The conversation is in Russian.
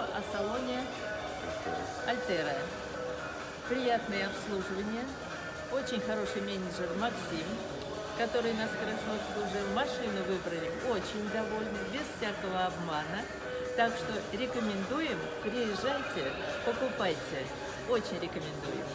о салоне Альтера. Приятное обслуживание, очень хороший менеджер Максим, который нас хорошо обслужил. Машину выбрали очень довольны, без всякого обмана. Так что рекомендуем, приезжайте, покупайте. Очень рекомендуем.